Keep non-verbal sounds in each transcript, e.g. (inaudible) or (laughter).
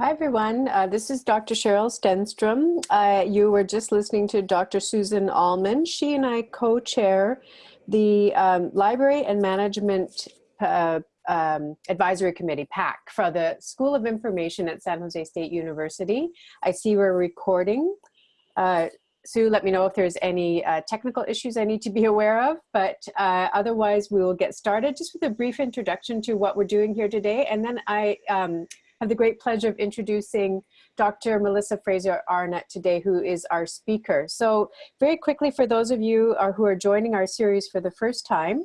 Hi, everyone. Uh, this is Dr. Cheryl Stenstrom. Uh, you were just listening to Dr. Susan Alman. She and I co-chair the um, Library and Management uh, um, Advisory Committee, PAC, for the School of Information at San Jose State University. I see we're recording. Uh, Sue, let me know if there's any uh, technical issues I need to be (laughs) aware of, but uh, otherwise we will get started just with a brief introduction to what we're doing here today. And then I um, have the great pleasure of introducing Dr. Melissa Fraser Arnott today, who is our speaker. So very quickly, for those of you uh, who are joining our series for the first time,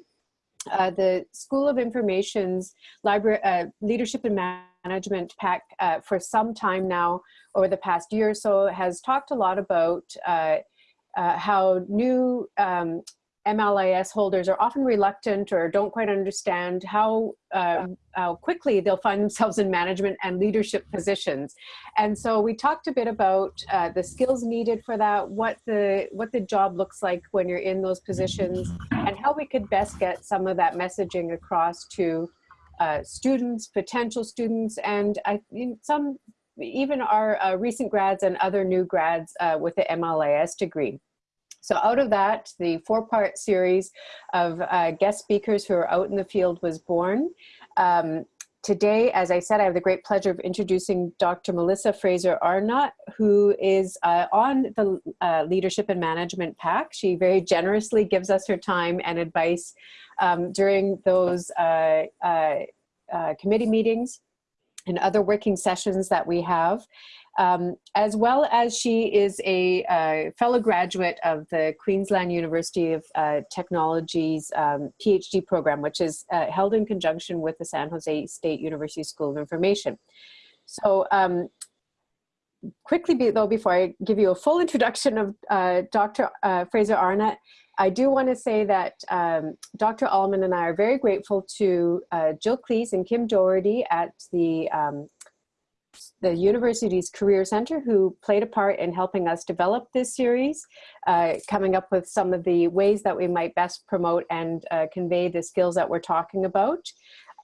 uh, the School of Information's library, uh, Leadership and Management PAC uh, for some time now, over the past year or so, has talked a lot about uh, uh, how new um, MLIS holders are often reluctant or don't quite understand how, uh, how quickly they'll find themselves in management and leadership positions. And so we talked a bit about uh, the skills needed for that, what the, what the job looks like when you're in those positions, and how we could best get some of that messaging across to uh, students, potential students, and I, some even our uh, recent grads and other new grads uh, with the MLIS degree. So out of that, the four-part series of uh, guest speakers who are out in the field was born. Um, today, as I said, I have the great pleasure of introducing Dr. Melissa Fraser Arnott, who is uh, on the uh, Leadership and Management PAC. She very generously gives us her time and advice um, during those uh, uh, uh, committee meetings and other working sessions that we have um, as well as she is a uh, fellow graduate of the Queensland University of uh, Technology's um, PhD program, which is uh, held in conjunction with the San Jose State University School of Information. So um, quickly be, though, before I give you a full (laughs) introduction of uh, Dr. Uh, Fraser Arnott, I do want to say that um, Dr. Alman and I are very grateful to uh, Jill Cleese and Kim Doherty at the um, the university's Career Center who played a part in helping us develop this series, uh, coming up with some of the ways that we might best promote and uh, convey the skills that we're talking about,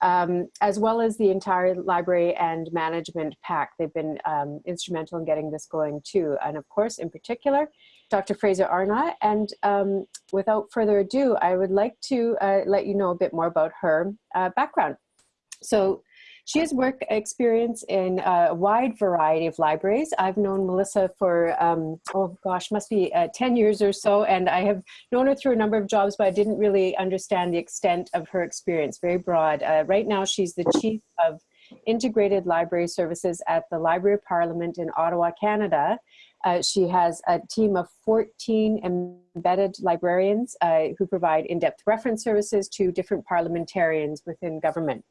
um, as well as the entire library and management PAC. They've been um, instrumental in getting this going too. And of course, in particular, Dr. Fraser Arnott. And um, without further ado, I would like to uh, let you know a bit more about her uh, background. So she has work experience in a wide variety of libraries. I've known Melissa for, um, oh gosh, must be uh, 10 years or so, and I have known her through a number of jobs, but I didn't really understand the extent of her experience, very broad. Uh, right now, she's the chief of integrated library services at the Library of Parliament in Ottawa, Canada. Uh, she has a team of 14 embedded librarians uh, who provide in-depth reference services to different parliamentarians within government.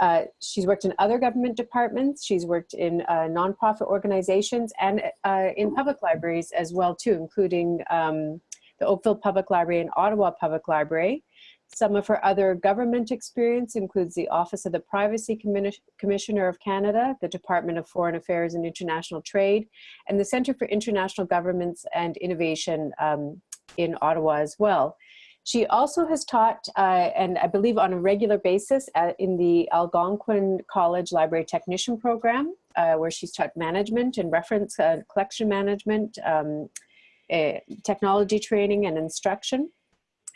Uh, she's worked in other government departments. She's worked in uh, nonprofit organizations and uh, in public libraries as well too, including um, the Oakville Public Library and Ottawa Public Library. Some of her other government experience includes the Office of the Privacy Commissioner of Canada, the Department of Foreign Affairs and International Trade, and the Center for International Governments and Innovation um, in Ottawa as well. She also has taught, uh, and I believe on a regular basis, at, in the Algonquin College Library Technician Program, uh, where she's taught management and reference uh, collection management, um, eh, technology training and instruction.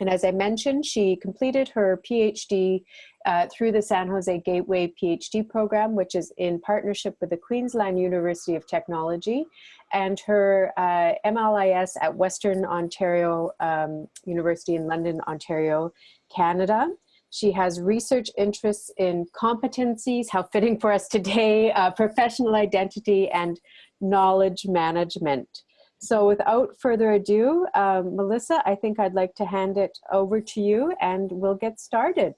And as I mentioned, she completed her PhD uh, through the San Jose Gateway PhD program, which is in partnership with the Queensland University of Technology, and her uh, MLIS at Western Ontario um, University in London, Ontario, Canada. She has research interests in competencies, how fitting for us today, uh, professional identity, and knowledge management. So without further ado, um, Melissa, I think I'd like to hand it over to you and we'll get started.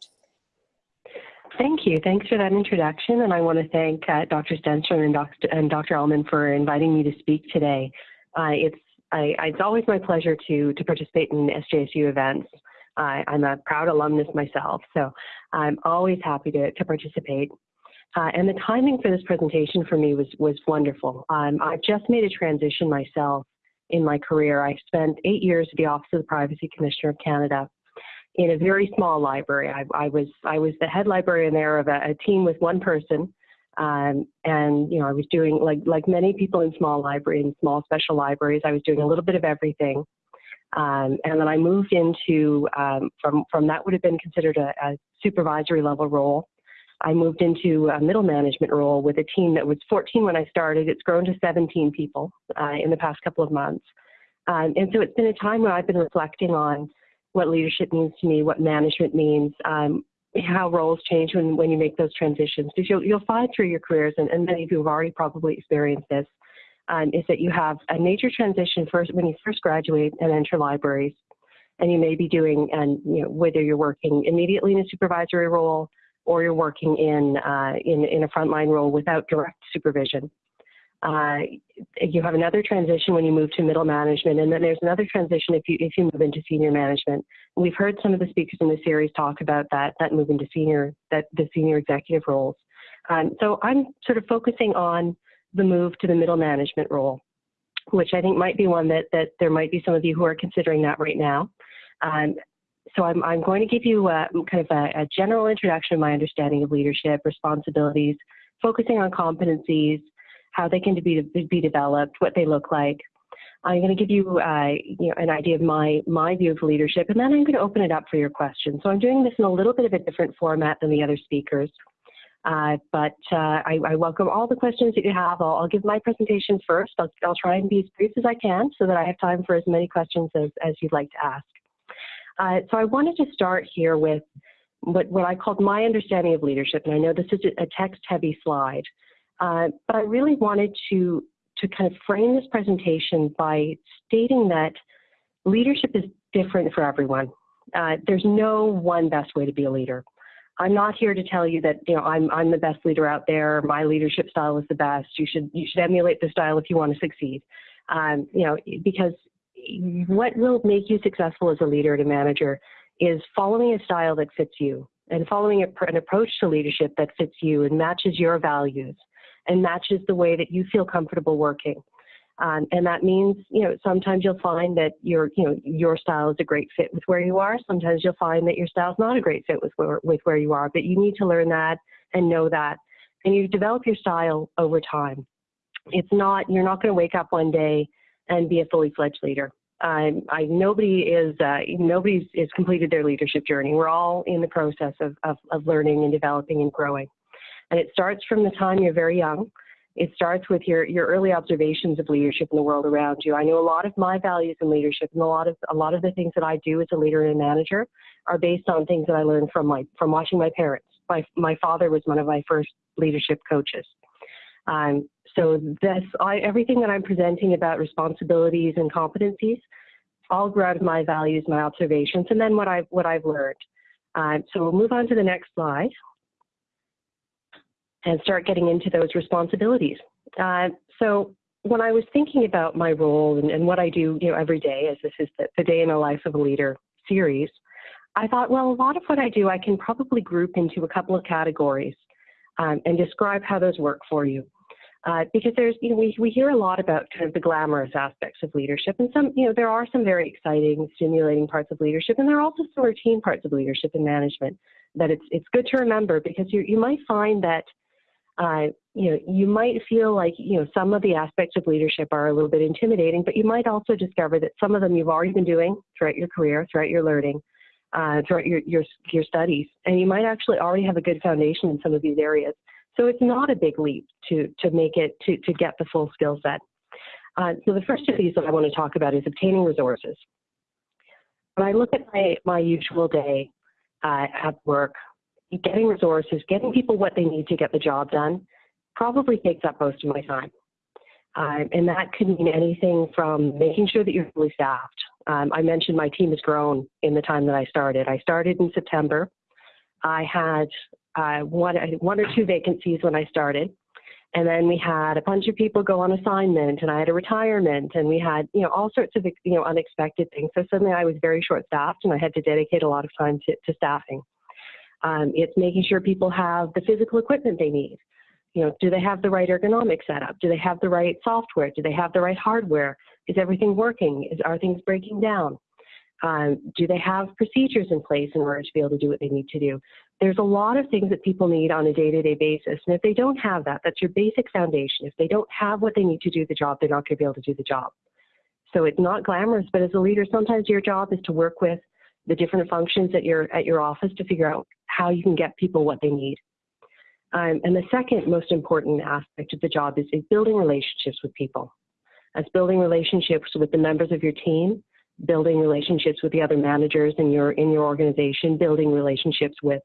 Thank you. Thanks for that introduction. And I want to thank uh, Dr. Stenstrom and Dr. and Dr. Alman for inviting me to speak today. Uh, it's, I, it's always my pleasure to, to participate in SJSU events. Uh, I'm a proud alumnus myself, so I'm always happy to, to participate. Uh, and the timing for this presentation for me was, was wonderful. Um, I've just made a transition myself in my career. I spent eight years at the Office of the Privacy Commissioner of Canada in a very small library. I, I was I was the head librarian there of a, a team with one person, Um, and you know, I was doing like like many people in small library in small special libraries. I was doing a little bit of everything. Um, and then I moved into um, from from that would have been considered a, a, supervisory level role. I moved into a middle management role with a team that was 14 when I started. It's grown to 17 people uh, in the past couple of months. Um, and so it's been a time where I've been reflecting on what leadership means to me, what management means, um, how roles change when, when you make those transitions. Because you'll, you'll find through your careers, and, and many of you have already probably experienced this, um, is that you have a major transition first when you first graduate and enter libraries. And you may be doing, and you know, whether you're working immediately in a supervisory role or you're working in, uh, in, in a frontline role without direct supervision. Uh, you have another transition when you move to middle management, and then there's another transition if you if you move into senior management. We've heard some of the speakers in the series talk about that that move into senior that the senior executive roles. Um, so I'm sort of focusing on the move to the middle management role, which I think might be one that that there might be some of you who are considering that right now. Um, so I'm, I'm going to give you a, kind of a, a general introduction of my understanding of leadership, responsibilities, focusing on competencies, how they can be, be developed, what they look like. I'm going to give you, uh, you know, an idea of my, my view of leadership, and then I'm going to open it up for your questions. So I'm doing this in a little bit of a different format than the other speakers. Uh, but uh, I, I, welcome all the questions that you have. I'll, I'll give my presentation first. I'll, I'll, try and be as brief as I can so that I have time for as many questions as, as you'd like to ask. Uh, so I wanted to start here with what, what I called my understanding of leadership, and I know this is a text-heavy slide. Uh, but I really wanted to, to kind of frame this presentation by stating that leadership is different for everyone. Uh, there's no one best way to be a leader. I'm not here to tell you that you know I'm I'm the best leader out there. My leadership style is the best. You should you should emulate the style if you want to succeed. Um, you know because what will make you successful as a leader and a manager is following a style that fits you and following a, an approach to leadership that fits you and matches your values and matches the way that you feel comfortable working. Um, and that means, you know, sometimes you'll find that your, you know, your style is a great fit with where you are. Sometimes you'll find that your style is not a great fit with where, with where you are, but you need to learn that and know that. And you develop your style over time. It's not, you're not going to wake up one day and be a fully fledged leader. Um, I, nobody is, uh, nobody is completed their leadership journey. We're all in the process of, of, of learning and developing and growing. And it starts from the time you're very young. It starts with your, your early observations of leadership in the world around you. I know a lot of my values in leadership and a lot of a lot of the things that I do as a leader and a manager are based on things that I learned from my from watching my parents. My my father was one of my first leadership coaches. Um, so this I, everything that I'm presenting about responsibilities and competencies all grew out of my values, my observations, and then what I've what I've learned. Um, so we'll move on to the next slide and start getting into those responsibilities. Uh, so when I was thinking about my role and, and, what I do you know, every day, as this is the, the Day in the Life of a Leader series, I thought, well, a lot of what I do I can probably group into a couple of categories um, and describe how those work for you. Uh, because there's, you know, we, we hear a lot about kind of the glamorous aspects of leadership, and some, you know, there are some very exciting, stimulating parts of leadership, and there are also some routine parts of leadership and management that it's it's good to remember because you you might find that uh, you know, you might feel like, you know, some of the aspects of leadership are a little bit intimidating, but you might also discover that some of them you've already been doing throughout your career, throughout your learning, uh, throughout your, your, your studies, and you might actually already have a good foundation in some of these areas. So it's not a big leap to, to make it, to, to get the full skill set. Uh, so the first of these that I want to talk about is obtaining resources. When I look at my, my usual day uh, at work, getting resources, getting people what they need to get the job done, probably takes up most of my time. Um, and that could mean anything from making sure that you're fully staffed. Um, I mentioned my team has grown in the time that I started. I started in September. I had uh, one, one or two vacancies when I started. And then we had a bunch of people go on assignment and I had a retirement and we had, you know, all sorts of, you know, unexpected things. So suddenly I was very short staffed and I had to dedicate a lot of time to, to staffing. Um, it's making sure people have the physical equipment they need. You know, do they have the right ergonomic setup? Do they have the right software? Do they have the right hardware? Is everything working? Is, are things breaking down? Um, do they have procedures in place in order to be able to do what they need to do? There's a lot of things that people need on a day-to-day basis, and if they don't have that, that's your basic foundation. If they don't have what they need to do the job, they're not going to be able to do the job. So it's not glamorous, but as a leader, sometimes your job is to work with the different functions at your at your office to figure out how you can get people what they need. Um, and the second most important aspect of the job is, is building relationships with people. That's building relationships with the members of your team, building relationships with the other managers in your in your organization, building relationships with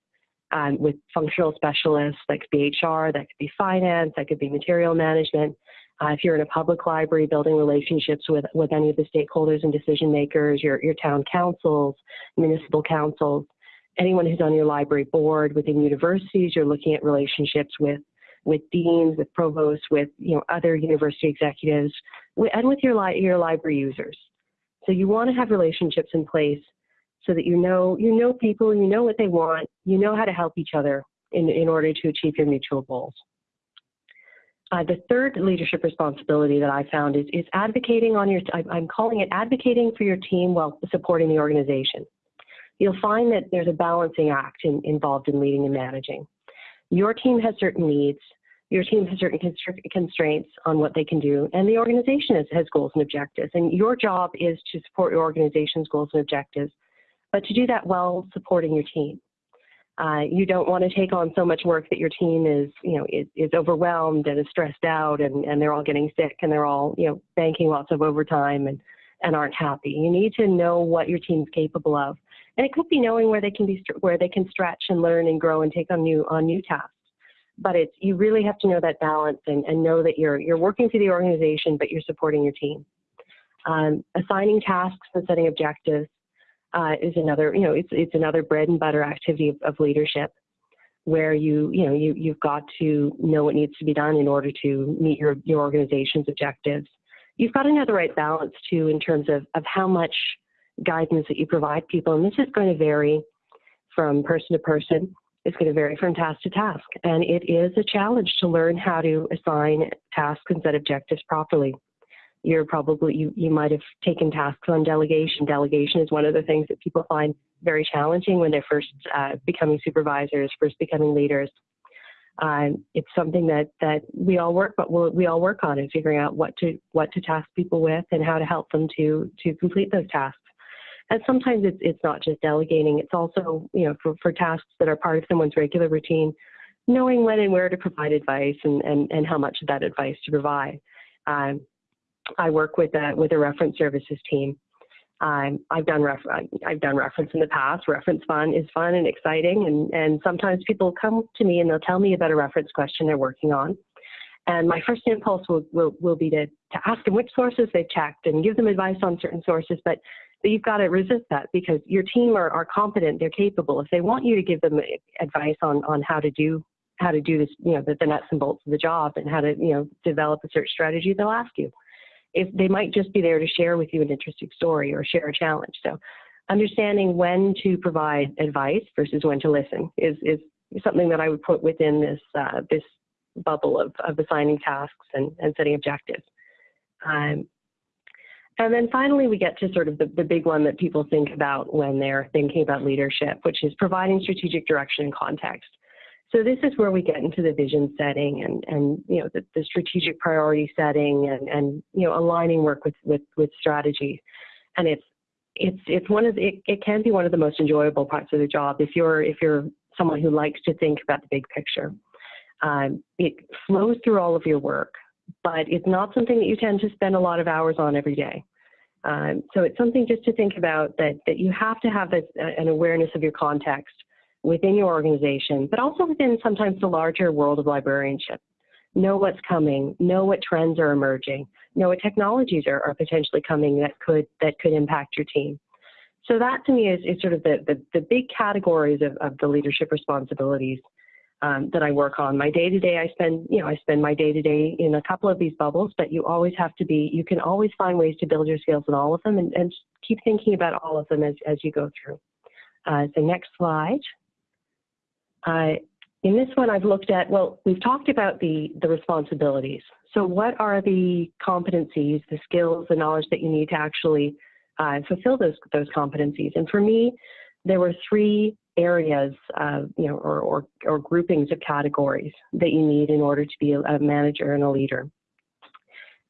um, with functional specialists. That could be HR, that could be finance, that could be material management. Uh, if you're in a public library, building relationships with, with any of the stakeholders and decision makers, your, your town councils, municipal councils, anyone who's on your library board within universities, you're looking at relationships with with deans, with provosts, with you know other university executives, and with your li your library users. So you want to have relationships in place so that you know you know people, you know what they want, you know how to help each other in, in order to achieve your mutual goals. Uh, the third leadership responsibility that I found is, is advocating on your, I'm calling it advocating for your team while supporting the organization. You'll find that there's a balancing act in, involved in leading and managing. Your team has certain needs, your team has certain constraints on what they can do, and the organization has, has goals and objectives. And your job is to support your organization's goals and objectives, but to do that while supporting your team. Uh, you don't want to take on so much work that your team is, you know, is, is overwhelmed and is stressed out and, and they're all getting sick and they're all, you know, banking lots of overtime and, and aren't happy. You need to know what your team's capable of. And it could be knowing where they can be, where they can stretch and learn and grow and take on new, on new tasks. But it's, you really have to know that balance and, and know that you're, you're working for the organization, but you're supporting your team. Um, assigning tasks and setting objectives uh, is another, you know, it's, it's another bread and butter activity of, of leadership where you, you know, you, you've got to know what needs to be done in order to meet your, your organization's objectives. You've got to know the right balance too in terms of, of how much guidance that you provide people. And this is going to vary from person to person. It's going to vary from task to task. And it is a challenge to learn how to assign tasks and set objectives properly you're probably you, you might have taken tasks on delegation. Delegation is one of the things that people find very challenging when they're first uh, becoming supervisors, first becoming leaders. Um, it's something that that we all work, but we'll, we all work on in figuring out what to what to task people with and how to help them to to complete those tasks. And sometimes it's it's not just delegating; it's also you know for, for tasks that are part of someone's regular routine, knowing when and where to provide advice and and, and how much of that advice to provide. Um, I work with a with a reference services team. Um, I've done ref I've done reference in the past. Reference fun is fun and exciting, and and sometimes people come to me and they'll tell me about a reference question they're working on. And my first impulse will, will, will be to, to ask them which sources they've checked and give them advice on certain sources, but, but you've got to resist that because your team are, are competent, they're capable. If they want you to give them advice on, on how to do how to do this, you know, the, the nuts and bolts of the job and how to, you know, develop a search strategy, they'll ask you if they might just be there to share with you an interesting story or share a challenge. So understanding when to provide advice versus when to listen is, is something that I would put within this, uh, this bubble of, of assigning tasks and, and setting objectives. Um, and then finally, we get to sort of the, the big one that people think about when they're thinking about leadership, which is providing strategic direction and context. So this is where we get into the vision setting and, and you know, the, the strategic priority setting and, and, you know, aligning work with, with, with strategy. And it's, it's, it's one of the, it, it can be one of the most enjoyable parts of the job if you're, if you're someone who likes to think about the big picture. Um, it flows through all of your work, but it's not something that you tend to spend a lot of hours on every day. Um, so it's something just to think about that, that you have to have this, uh, an awareness of your context within your organization, but also within sometimes the larger world of librarianship. Know what's coming, know what trends are emerging, know what technologies are, are potentially coming that could that could impact your team. So that to me is, is sort of the, the, the big categories of, of the leadership responsibilities um, that I work on. My day to day, I spend, you know, I spend my day to day in a couple of these bubbles, but you always have to be, you can always find ways to build your skills in all of them and, and keep thinking about all of them as, as you go through. Uh, so next slide. Uh, in this one, I've looked at, well, we've talked about the, the responsibilities. So what are the competencies, the skills, the knowledge that you need to actually uh, fulfill those those competencies. And for me, there were three areas, you know, or, or, or groupings of categories that you need in order to be a, a manager and a leader.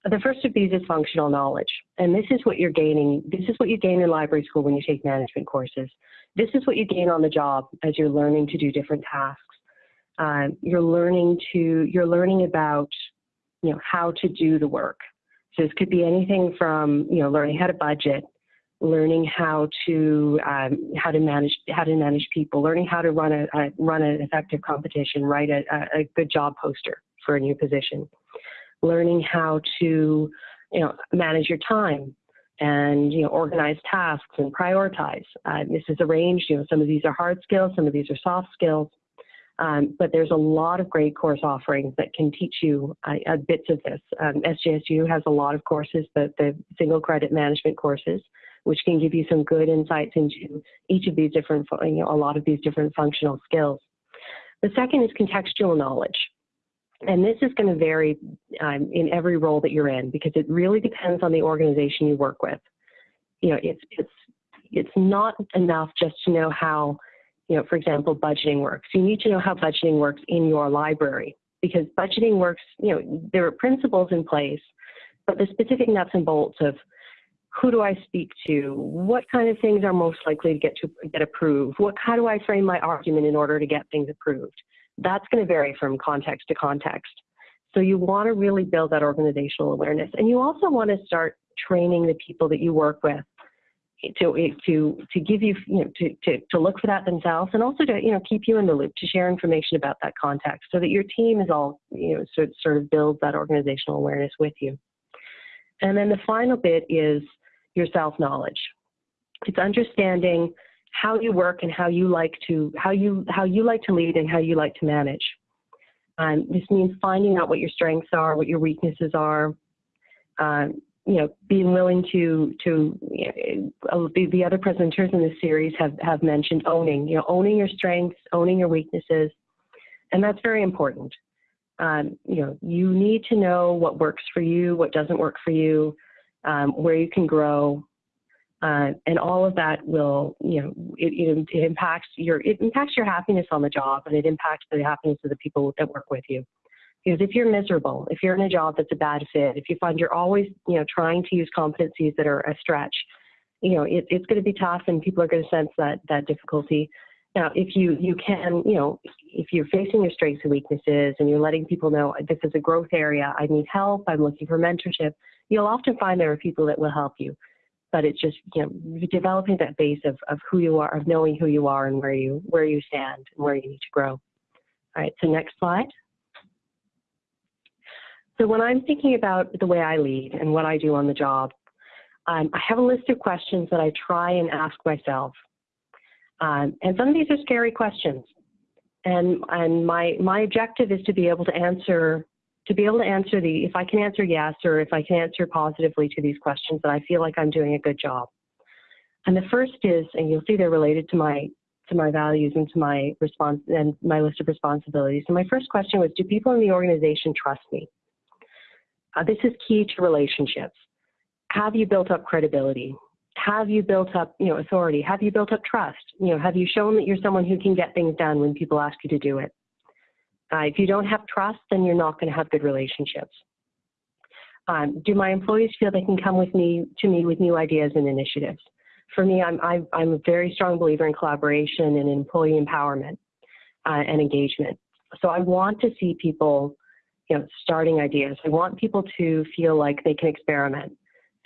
The first of these is functional knowledge. And this is what you're gaining. This is what you gain in library school when you take management courses. This is what you gain on the job as you're learning to do different tasks. Um, you're learning to, you're learning about, you know, how to do the work. So this could be anything from, you know, learning how to budget, learning how to um, how to manage how to manage people, learning how to run a, run an effective competition, write a, a, good job poster for a new position, learning how to you know manage your time and you know organize tasks and prioritize. Uh, this is arranged. You know some of these are hard skills, some of these are soft skills. Um, but there's a lot of great course offerings that can teach you uh, uh, bits of this. Um, SJSU has a lot of courses, the, the single credit management courses, which can give you some good insights into each of these different, you know, a lot of these different functional skills. The second is contextual knowledge. And this is going to vary um, in every role that you're in because it really depends on the organization you work with. You know, it's, it's, it's not enough just to know how, you know, for example, budgeting works. You need to know how budgeting works in your library because budgeting works, you know, there are principles in place, but the specific nuts and bolts of who do I speak to? What kind of things are most likely to get to get approved? What how do I frame my argument in order to get things approved? That's going to vary from context to context. So you want to really build that organizational awareness, and you also want to start training the people that you work with to to to give you you know to, to to look for that themselves and also to you know keep you in the loop to share information about that context so that your team is all you know sort sort of builds that organizational awareness with you. And then the final bit is your self-knowledge. It's understanding how you work and how you like to how you how you like to lead and how you like to manage. Um, this means finding out what your strengths are, what your weaknesses are. Um, you know, being willing to to you know, the, the other presenters in this series have have mentioned owning. You know, owning your strengths, owning your weaknesses, and that's very important. Um, you know, you need to know what works for you, what doesn't work for you, um, where you can grow, uh, and all of that will, you know, it, it, impacts your it impacts your happiness on the job, and it impacts the happiness of the people that work with you. Because if you're miserable, if you're in a job that's a bad fit, if you find you're always, you know, trying to use competencies that are a stretch, you know, it, it's going to be tough, and people are going to sense that that difficulty. Now, if you you can, you know, if you're facing your strengths and weaknesses, and you're letting people know this is a growth area, I need help, I'm looking for mentorship you'll often find there are people that will help you. But it's just you know developing that base of, of who you are, of knowing who you are and where you where you stand and where you need to grow. All right, so next slide. So when I'm thinking about the way I lead and what I do on the job, um, I have a list of questions that I try and ask myself. Um, and some of these are scary questions. And, and my, my objective is to be able to answer to be able to answer the, if I can answer yes or if I can answer positively to these questions, that I feel like I'm doing a good job. And the first is, and you'll see they're related to my to my values and to my response and my list of responsibilities. So my first question was, do people in the organization trust me? Uh, this is key to relationships. Have you built up credibility? Have you built up, you know, authority? Have you built up trust? You know, have you shown that you're someone who can get things done when people ask you to do it? Uh, if you don't have trust, then you're not going to have good relationships. Um, do my employees feel they can come with me to me with new ideas and initiatives? For me, I'm, I, I'm a very strong believer in collaboration and employee empowerment uh, and engagement. So I want to see people, you know, starting ideas. I want people to feel like they can experiment.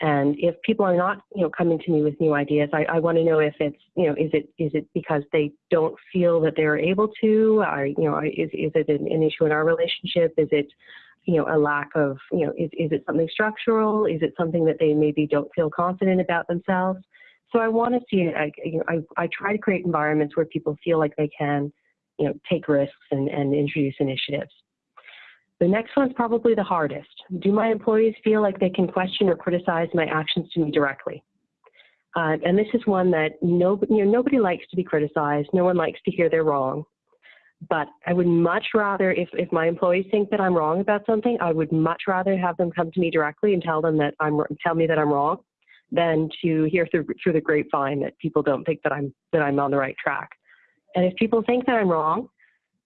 And if people are not, you know, coming to me with new ideas, I, I want to know if it's, you know, is it is it because they don't feel that they're able to, or you know, is is it an, an issue in our relationship? Is it, you know, a lack of, you know, is is it something structural? Is it something that they maybe don't feel confident about themselves? So I want to see, I, you know, I, I try to create environments where people feel like they can, you know, take risks and, and introduce initiatives. The next one's probably the hardest. Do my employees feel like they can question or criticize my actions to me directly? Uh, and this is one that nobody, you know, nobody likes to be criticized. No one likes to hear they're wrong. But I would much rather, if, if my employees think that I'm wrong about something, I would much rather have them come to me directly and tell them that I'm, tell me that I'm wrong, than to hear through, through the grapevine that people don't think that I'm that I'm on the right track. And if people think that I'm wrong,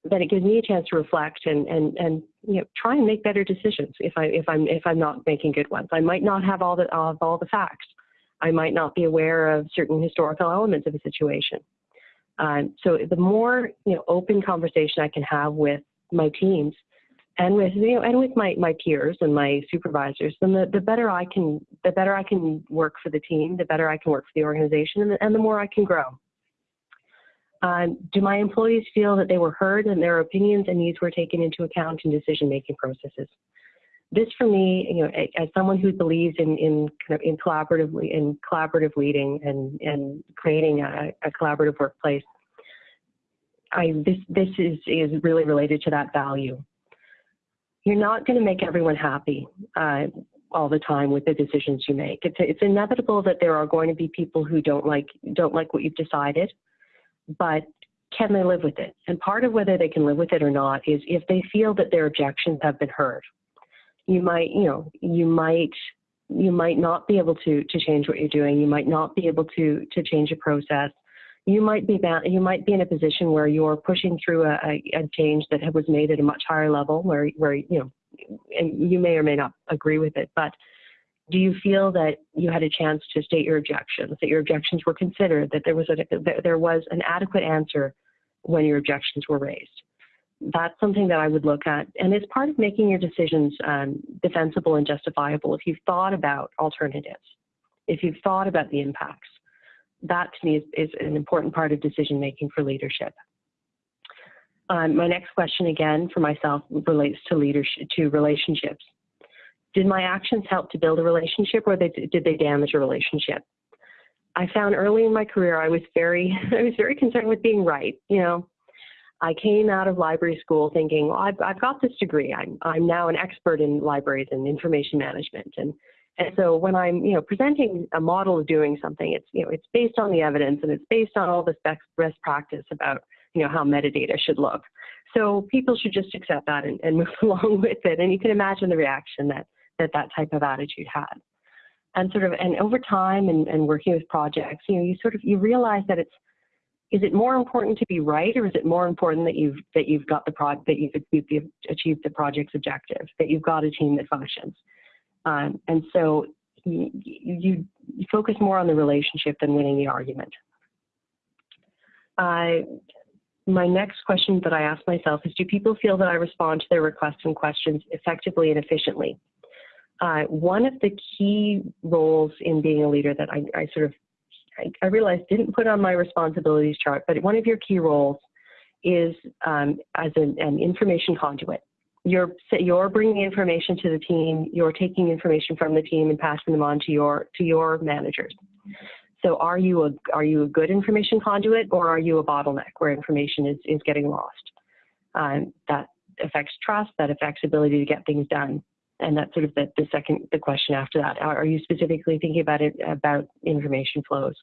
then it gives me a chance to reflect and and and you know try and make better decisions if I if I'm if I'm not making good ones. I might not have all the of all the facts. I might not be aware of certain historical elements of a situation. Um, so the more you know open conversation I can have with my teams and with you know and with my, my peers and my supervisors, then the, the better I can the better I can work for the team, the better I can work for the organization, and the, and the more I can grow. Um, do my employees feel that they were heard and their opinions and needs were taken into account in decision-making processes? This, for me, you know, as someone who believes in, in kind of in collaboratively in collaborative leading and and creating a, a collaborative workplace, I this this is is really related to that value. You're not going to make everyone happy uh, all the time with the decisions you make. It's it's inevitable that there are going to be people who don't like don't like what you've decided but can they live with it? And part of whether they can live with it or not is if they feel that their objections have been heard. You might, you know, you might you might not be able to to change what you're doing. You might not be able to to change a process. You might be you might be in a position where you're pushing through a, a, a change that was made at a much higher level, where where you know, and you may or may not agree with it, but do you feel that you had a chance to state your objections, that your objections were considered, that there was, a, that there was an adequate answer when your objections were raised? That's something that I would look at. And it's part of making your decisions um, defensible and justifiable if you've thought about alternatives, if you've thought about the impacts. That to me is, is an important part of decision making for leadership. Um, my next question again for myself relates to leadership, to relationships did my actions help to build a relationship or they, did they damage a relationship? I found early in my career I was very (laughs) I was very concerned with being right. You know, I came out of library school thinking, well, I've, I've got this degree. I'm I'm now an expert in libraries and information management, and and so when I'm you know presenting a model of doing something, it's you know it's based on the evidence and it's based on all this best practice about you know how metadata should look. So people should just accept that and, and (laughs) move along with it. And you can imagine the reaction that that that type of attitude had. And sort of, and over time and, and working with projects, you know, you sort of, you realize that it's, is it more important to be right or is it more important that you've, that you've got the project, that you've, you've achieved the project's objective, that you've got a team that functions? Um, and so you, you, you, focus more on the relationship than winning the argument. Uh, my next question that I ask myself is, do people feel that I respond to their requests and questions effectively and efficiently? Uh, one of the key roles in being a leader that I, I sort of I, I, realized didn't put on my responsibilities chart, but one of your key roles is um, as an, an, information conduit. You're you're bringing information to the team. You're taking information from the team and passing them on to your to your managers. So are you a are you a good information conduit or are you a bottleneck where information is is getting lost? Um, that affects trust. That affects ability to get things done and that's sort of the, the second the question after that. Are, you specifically thinking about it about information flows?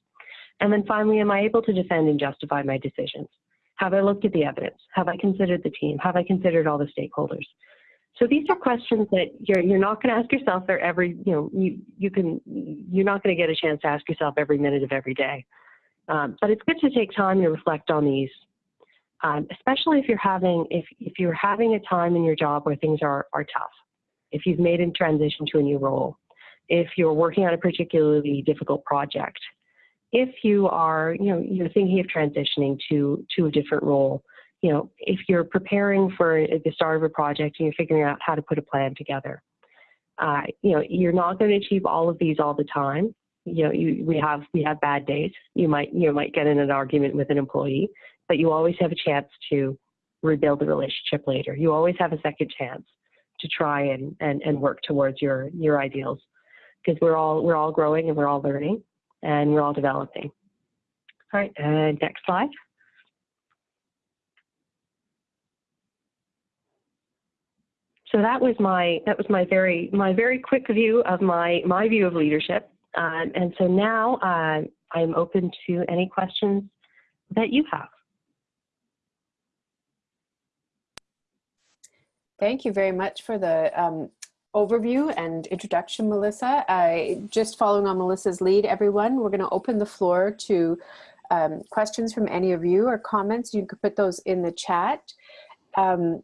And then finally am i able to defend and justify my decisions? Have i looked at the evidence? Have i considered the team? Have i considered all the stakeholders? So these are questions that you're you're not going to ask yourself every you know you you can you're not going to get a chance to ask yourself every minute of every day. Um, but it's good to take time to reflect on these um, especially if you're having if if you're having a time in your job where things are are tough if you've made a transition to a new role, if you're working on a particularly difficult project, if you are, you know, you're thinking of transitioning to to a different role, you know, if you're preparing for the start of a project and you're figuring out how to put a plan together, uh, you know, you're not going to achieve all of these all the time. You know, you, we have we have bad days. You might you might get in an argument with an employee, but you always have a chance to rebuild the relationship later. You always have a second chance to try and, and, and work towards your, your ideals because we're all, we're all growing and we're all learning and we're all developing. All right, uh, next slide. So that was my that was my very my very quick view of my my view of leadership. Um, and so now uh, I'm open to any questions that you have. Thank you very much for the um, overview and introduction, Melissa. I, just following on Melissa's lead, everyone, we're going to open the floor to um, questions from any of you or comments. You can put those in the chat. Um,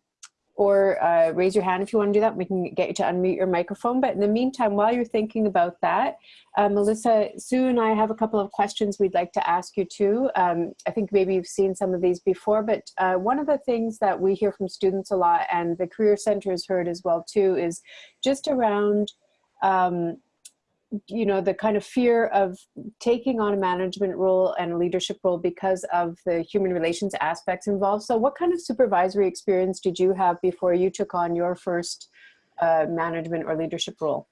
or uh, raise your hand if you want to do that. We can get you to unmute your microphone. But in the meantime, while you're thinking about that, uh, Melissa, Sue and I have a couple of questions we'd like to ask you too. Um, I think maybe you've seen some of these before, but uh, one of the things that we hear from students a lot and the Career Center has heard as well too is just around um, you know, the kind of fear of taking on a management role and a leadership role because of the human relations aspects involved. So what kind of supervisory experience did you have before you took on your first uh, management or leadership role?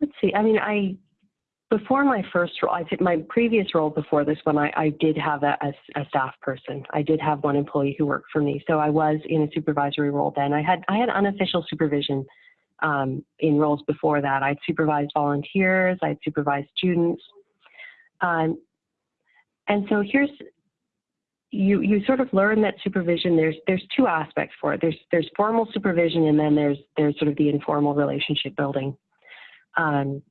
Let's see, I mean, I, before my first role, I did my previous role before this one, I, I did have a, a, a staff person. I did have one employee who worked for me. So I was in a supervisory role then. I had, I had unofficial supervision um, in roles before that. I'd supervised volunteers, I'd supervised students. Um, and so here's, you, you sort of learn that supervision, there's, there's two aspects for it. There's, there's formal supervision and then there's, there's sort of the informal relationship building. Um,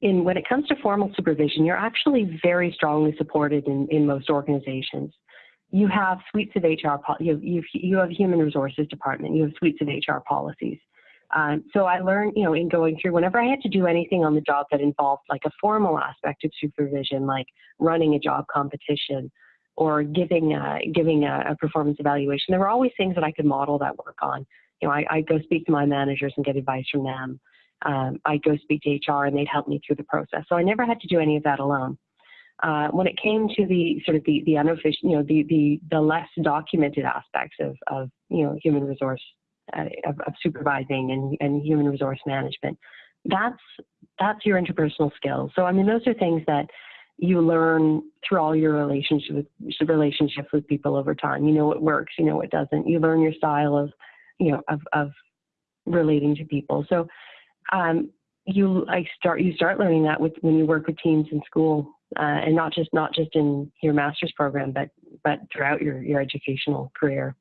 in, when it comes to formal supervision, you're actually very strongly supported in, in most organizations. You have suites of HR, you have, you have, you have human resources department, you have suites of HR policies. Um, so I learned, you know, in going through, whenever I had to do anything on the job that involved like a formal aspect of supervision, like running a job competition or giving a, giving a, a performance evaluation, there were always things that I could model that work on. You know, I, I go speak to my managers and get advice from them. Um, I go speak to HR and they'd help me through the process. So I never had to do any of that alone. Uh, when it came to the sort of the, the unofficial, you know, the, the, the less documented aspects of, of, you know, human resource uh, of, of, supervising and, and human resource management. That's that's your interpersonal skills. So I mean, those are things that you learn through all your relationship with, relationships with people over time. You know what works, you know what doesn't. You learn your style of, you know, of, of relating to people. So um, you I start you start learning that with when you work with teams in school, uh, and not just not just in your master's program, but but throughout your your educational career.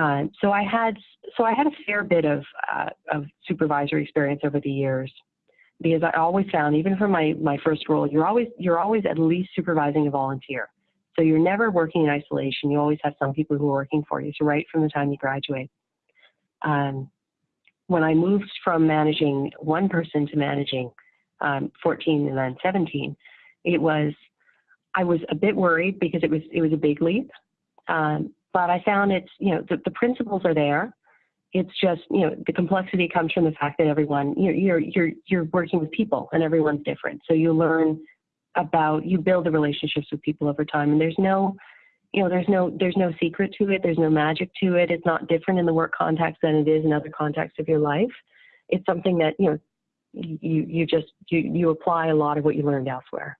Uh, so I had so I had a fair bit of uh, of supervisory experience over the years because I always found even from my my first role you're always you're always at least supervising a volunteer. So you're never working in isolation. You always have some people who are working for you. So right from the time you graduate. Um, when I moved from managing one person to managing um, 14 and then 17, it was I was a bit worried because it was it was a big leap. Um, but I found it's, you know, the, the principles are there. It's just, you know, the complexity comes from the fact that everyone, you're, you're, you're, you're working with people and everyone's different. So you learn about, you build the relationships with people over time and there's no, you know, there's no, there's no secret to it. There's no magic to it. It's not different in the work context than it is in other contexts of your life. It's something that, you know, you, you just, you, you apply a lot of what you learned elsewhere.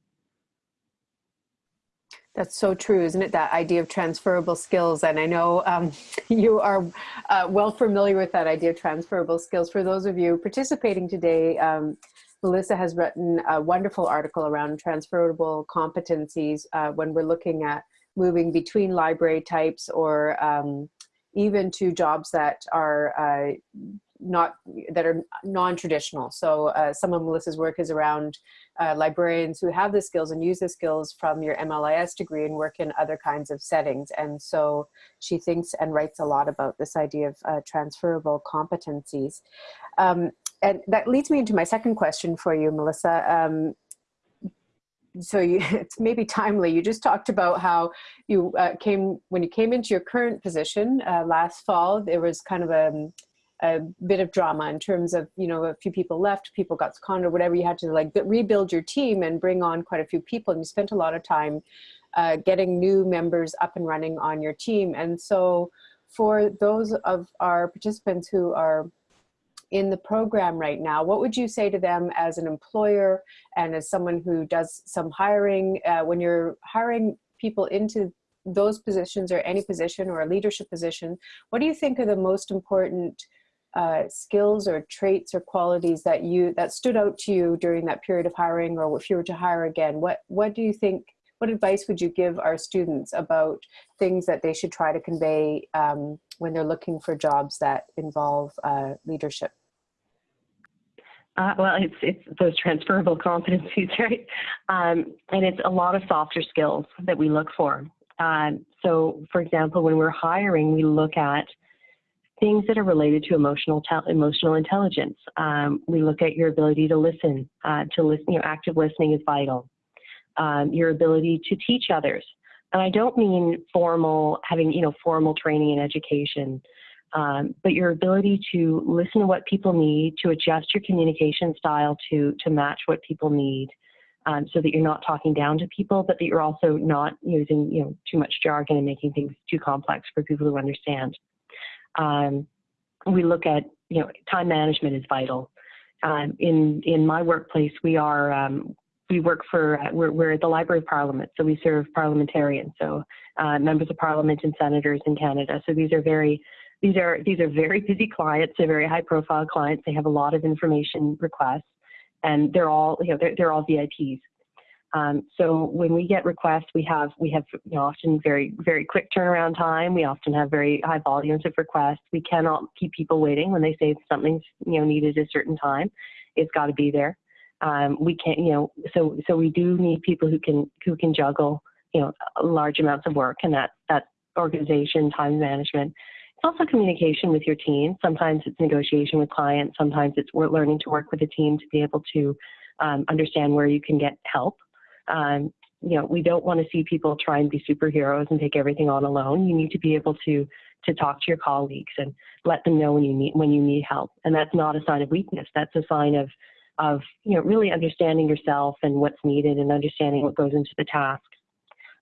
That's so true, isn't it? That idea of transferable skills. And I know um, (laughs) you are uh, well familiar with that idea of transferable skills. For those of you participating today, um, Melissa has written a wonderful article around transferable competencies uh, when we're looking at moving between library types or um, even to jobs that are uh, not that are non-traditional. So uh, some of Melissa's work is around uh, librarians who have the skills and use the skills from your MLIS degree and work in other kinds of settings. And so she thinks and writes a lot about this idea of uh, transferable competencies. Um, and that leads me into my second question for you, Melissa. Um, so you, (laughs) it's maybe timely. You just talked about how you uh, came, when you came into your current position uh, last fall, there was kind of a, a bit of drama in terms of, you know, a few people left, people got seconded, or whatever, you had to like rebuild your team and bring on quite a few people and you spent a lot of time uh, getting new members up and running on your team. And so for those of our participants who are in the program right now, what would you say to them as an employer and as someone who does some hiring, uh, when you're hiring people into those positions or any position or a leadership position, what do you think are the most important uh, skills or traits or qualities that you that stood out to you during that period of hiring or if you were to hire again what what do you think what advice would you give our students about things that they should try to convey um, when they're looking for jobs that involve uh, leadership? Uh, well, it's it's those transferable (laughs) competencies, right? Um, and it's a lot of softer skills that we look for. Um, so, for example, when we're hiring, we look at things that are related to emotional emotional intelligence. Um, we look at your ability to listen. Uh, to listen, you know, active listening is vital. Um, your ability to teach others, and I don't mean formal having you know formal training and education. Um, but your ability to listen to what people need, to adjust your communication style to to match what people need, um, so that you're not talking down to people, but that you're also not using you know too much jargon and making things too complex for people to understand. Um, we look at you know time management is vital. Um, in in my workplace, we are um, we work for uh, we're, we're the Library of Parliament, so we serve parliamentarians, so uh, members of Parliament and senators in Canada. So these are very these are these are very busy clients. They're very high profile clients. They have a lot of information requests, and they're all you know they're, they're all VIPs. Um, so when we get requests, we have we have you know, often very very quick turnaround time. We often have very high volumes of requests. We cannot keep people waiting when they say something's you know needed a certain time. It's got to be there. Um, we can't you know so so we do need people who can who can juggle you know large amounts of work and that that organization time management it's also communication with your team. Sometimes it's negotiation with clients. Sometimes it's we're learning to work with a team to be able to um, understand where you can get help. Um, you know, we don't want to see people try and be superheroes and take everything on alone. You need to be able to to talk to your colleagues and let them know when you need when you need help. And that's not a sign of weakness. That's a sign of of you know really understanding yourself and what's needed and understanding what goes into the task.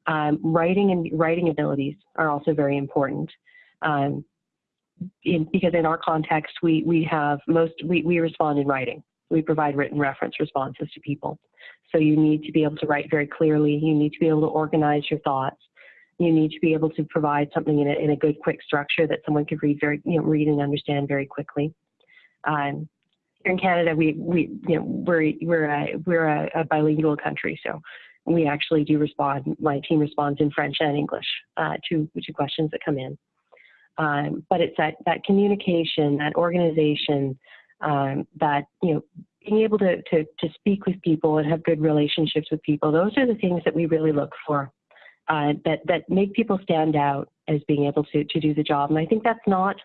Um, writing and writing abilities are also very important um, in, because in our context, we, we have most, we, we respond in writing. We provide written reference responses to people. So you need to be able to write very clearly. You need to be able to organize your thoughts. You need to be able to provide something in a, in a good, quick structure that someone could read very, you know, read and understand very quickly. Um, here in Canada, we, we, you know, we're, we're a, we're a, a bilingual country. So we actually do respond, my team responds in French and English uh, to, to questions that come in. Um, but it's that, that communication, that organization, um, that, you know, being able to, to, to speak with people and have good relationships with people, those are the things that we really look for uh, that, that make people stand out as being able to, to do the job. And I think that's not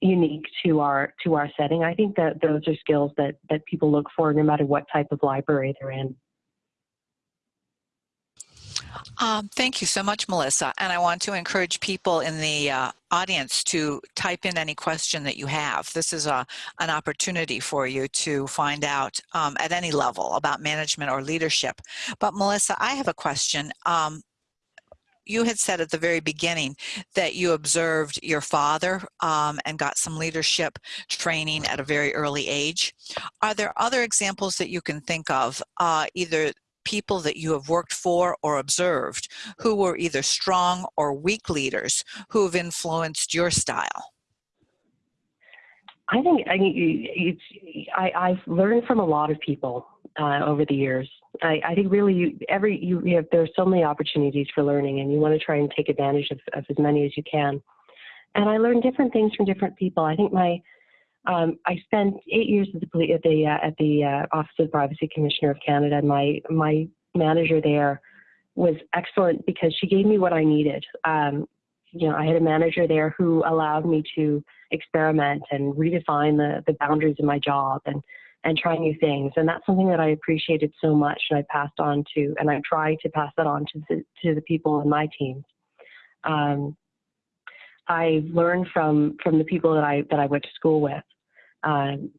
unique to our to our setting. I think that those are skills that, that people look for no matter what type of library they're in. Um, thank you so much, Melissa. And I want to encourage people in the uh, audience to type in any question that you have. This is a, an opportunity for you to find out um, at any level about management or leadership. But Melissa, I have a question. Um, you had said at the very beginning that you observed your father um, and got some leadership training at a very early age. Are there other examples that you can think of, uh, either people that you have worked for or observed who were either strong or weak leaders who have influenced your style? I think I, it's, I, I've learned from a lot of people uh, over the years. I, I think really you, every you, you have there's so many opportunities for learning, and you want to try and take advantage of, of as many as you can. And I learned different things from different people. I think my um, I spent eight years at the at the uh, at the uh, Office of the Privacy Commissioner of Canada. My my manager there was excellent because she gave me what I needed. Um, you know, I had a manager there who allowed me to experiment and redefine the the boundaries of my job and and try new things. And that's something that I appreciated so much, and I passed on to, and I try to pass that on to the to the people in my team. Um, I've learned from from the people that I that I went to school with um,